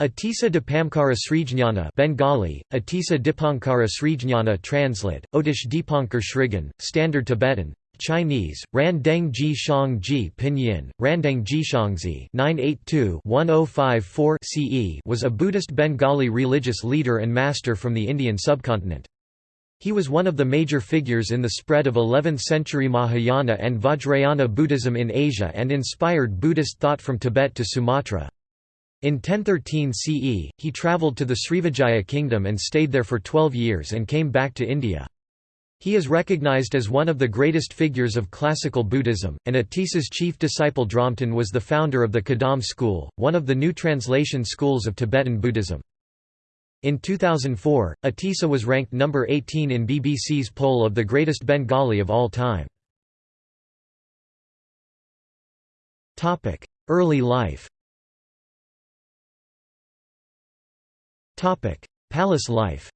Atisa Dipamkara Srijnana Bengali, Atisa Dipankara Srijnana translate, Otish Dipankar Shrigan, Standard Tibetan, Chinese, Randeng Ji Shang Ji Pinyin, Randeng Jishangzi 982-1054 CE was a Buddhist Bengali religious leader and master from the Indian subcontinent. He was one of the major figures in the spread of 11th-century Mahayana and Vajrayana Buddhism in Asia and inspired Buddhist thought from Tibet to Sumatra. In 1013 CE, he travelled to the Srivijaya kingdom and stayed there for 12 years and came back to India. He is recognized as one of the greatest figures of classical Buddhism, and Atisa's chief disciple Dromtön was the founder of the Kadam school, one of the new translation schools of Tibetan Buddhism. In 2004, Atisa was ranked number 18 in BBC's poll of the greatest Bengali of all time. Early life Palace life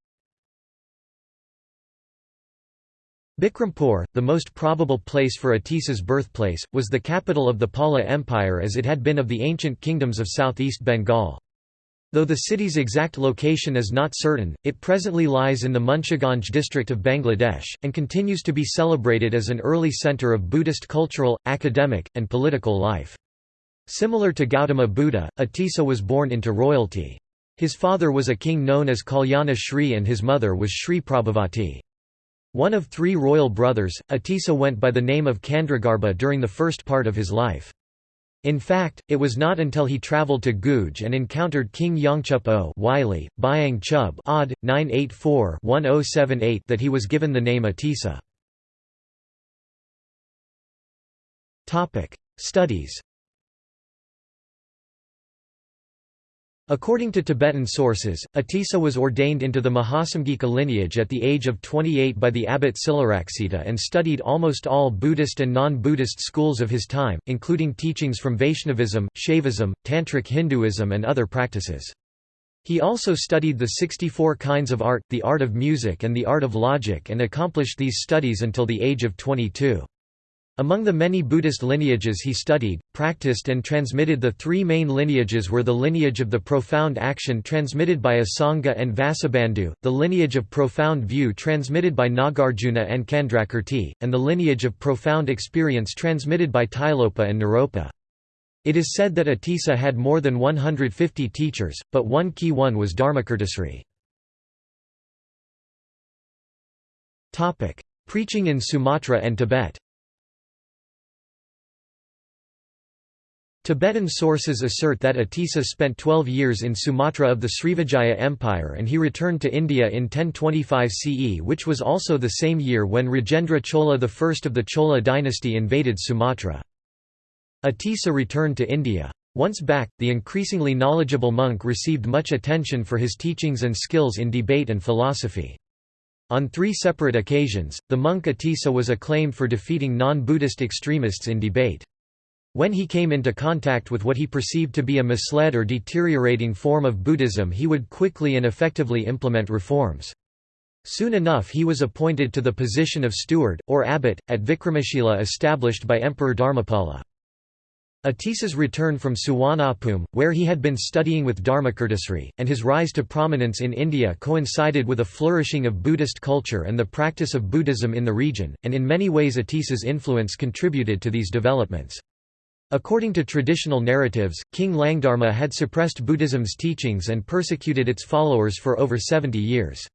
Bikrampur, the most probable place for Atisa's birthplace, was the capital of the Pala Empire as it had been of the ancient kingdoms of southeast Bengal. Though the city's exact location is not certain, it presently lies in the Munshiganj district of Bangladesh, and continues to be celebrated as an early centre of Buddhist cultural, academic, and political life. Similar to Gautama Buddha, Atisa was born into royalty. His father was a king known as Kalyana Shri and his mother was Shri Prabhavati. One of three royal brothers, Atisa went by the name of Candragarbha during the first part of his life. In fact, it was not until he travelled to Guge and encountered King Yongchup O Wylie, Byang Chub odd, 984-1078 that he was given the name Atisa. Studies According to Tibetan sources, Atisa was ordained into the Mahasamghika lineage at the age of 28 by the abbot Silaraksita and studied almost all Buddhist and non-Buddhist schools of his time, including teachings from Vaishnavism, Shaivism, Tantric Hinduism and other practices. He also studied the 64 kinds of art, the art of music and the art of logic and accomplished these studies until the age of 22. Among the many Buddhist lineages he studied, practiced and transmitted the three main lineages were the lineage of the profound action transmitted by Asanga and Vasubandhu, the lineage of profound view transmitted by Nagarjuna and Candrakirti, and the lineage of profound experience transmitted by Tilopa and Naropa. It is said that Atisa had more than 150 teachers, but one key one was Dharmakirtisri. Preaching in Sumatra and Tibet Tibetan sources assert that Atisa spent 12 years in Sumatra of the Srivijaya Empire and he returned to India in 1025 CE which was also the same year when Rajendra Chola I of the Chola dynasty invaded Sumatra. Atisa returned to India. Once back, the increasingly knowledgeable monk received much attention for his teachings and skills in debate and philosophy. On three separate occasions, the monk Atisa was acclaimed for defeating non-Buddhist extremists in debate. When he came into contact with what he perceived to be a misled or deteriorating form of Buddhism he would quickly and effectively implement reforms. Soon enough he was appointed to the position of steward, or abbot, at Vikramashila established by Emperor Dharmapala. Atisa's return from Suvarnabhumi, where he had been studying with Dharmakirtisri, and his rise to prominence in India coincided with a flourishing of Buddhist culture and the practice of Buddhism in the region, and in many ways Atisa's influence contributed to these developments. According to traditional narratives, King Langdharma had suppressed Buddhism's teachings and persecuted its followers for over 70 years.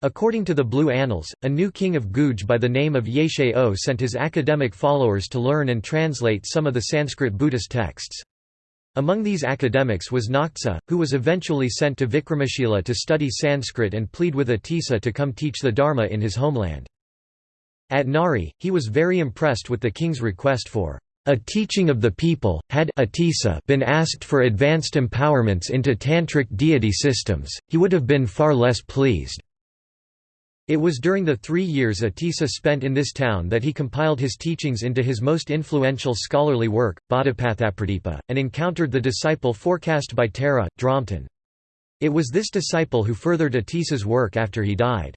According to the Blue Annals, a new king of Guge by the name of Yeshe O sent his academic followers to learn and translate some of the Sanskrit Buddhist texts. Among these academics was Naktsa, who was eventually sent to Vikramashila to study Sanskrit and plead with Atisa to come teach the Dharma in his homeland. At Nari, he was very impressed with the king's request for a teaching of the people, had been asked for advanced empowerments into tantric deity systems, he would have been far less pleased. It was during the three years Atisa spent in this town that he compiled his teachings into his most influential scholarly work, Bodhipathapradipa, and encountered the disciple forecast by Tara, Dromtön. It was this disciple who furthered Atisa's work after he died.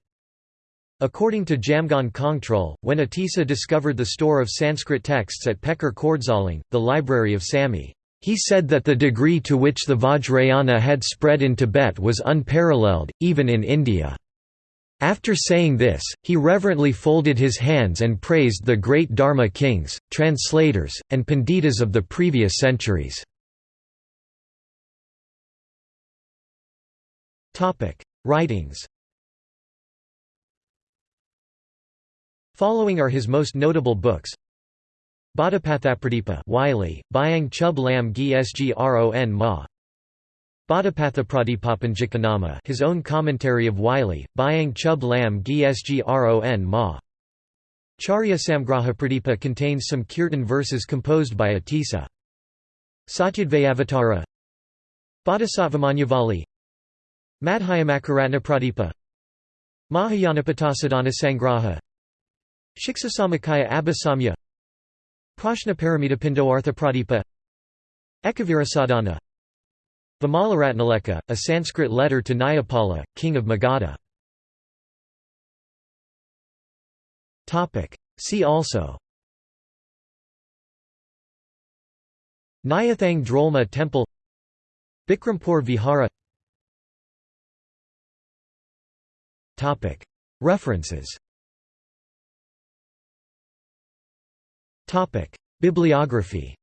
According to Jamgon Kongtrul, when Atisa discovered the store of Sanskrit texts at Pekar Khordsaling, the library of Samye He said that the degree to which the Vajrayana had spread in Tibet was unparalleled, even in India. After saying this, he reverently folded his hands and praised the great Dharma kings, translators, and panditas of the previous centuries. Writings Following are his most notable books. Bodhipathapradipa Wylie, Byang Chub Lam Gi Sgron Ma Bodhipathapradipapanjikanama his own commentary of Wylie, Byang Chub Lam Gi Sgron Ma. Charya Samgraha Pradipa contains some kirtan verses composed by Atisa. Satyadvayavatara. Bodhisattvamanyavali Madhyamakaratna Pradipa Mahayanapatassadhana Sangraha Shiksasamakaya Abhisamya Prashna Paramitapindo Pradipa Ekavirasadhana Vimalaratnaleka, a Sanskrit letter to Nayapala, king of Magadha. See also Nyathang Drolma Temple Bikrampur Vihara References Bibliography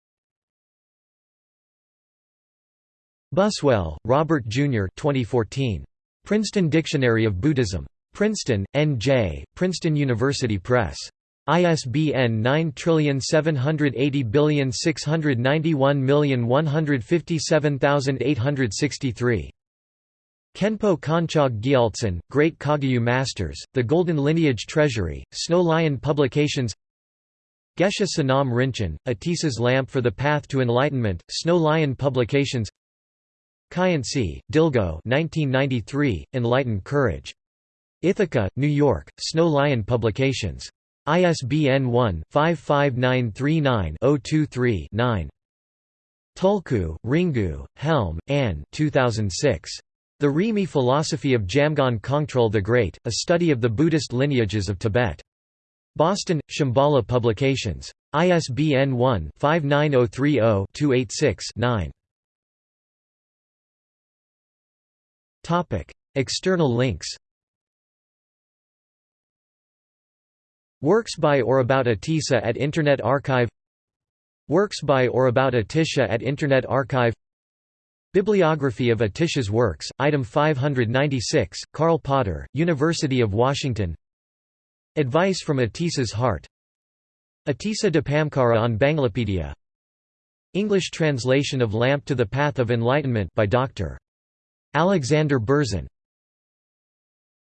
Buswell, Robert Jr. 2014. Princeton Dictionary of Buddhism. Princeton, N.J., Princeton University Press. ISBN 9780691157863. Khenpo Kanchog Gyaltsen, Great Kagyu Masters, The Golden Lineage Treasury, Snow Lion Publications Geshe Sonam Rinchen, Atisa's Lamp for the Path to Enlightenment, Snow Lion Publications Khyentse, Dilgo 1993, Enlightened Courage. Ithaca, New York, Snow Lion Publications. ISBN 1-55939-023-9. Tulku, Ringu, Helm, Anne 2006. The Rimé Philosophy of Jamgon Kongtrul the Great, A Study of the Buddhist Lineages of Tibet. Boston, Shambhala Publications. ISBN 1-59030-286-9. External links. Works by or about Atisa at Internet Archive. Works by or about Atisha at Internet Archive. Bibliography of Atisha's works, item 596, Karl Potter, University of Washington Advice from Atisa's Heart Atisa Dipamkara on Banglapedia English translation of Lamp to the Path of Enlightenment by Dr. Alexander Berzin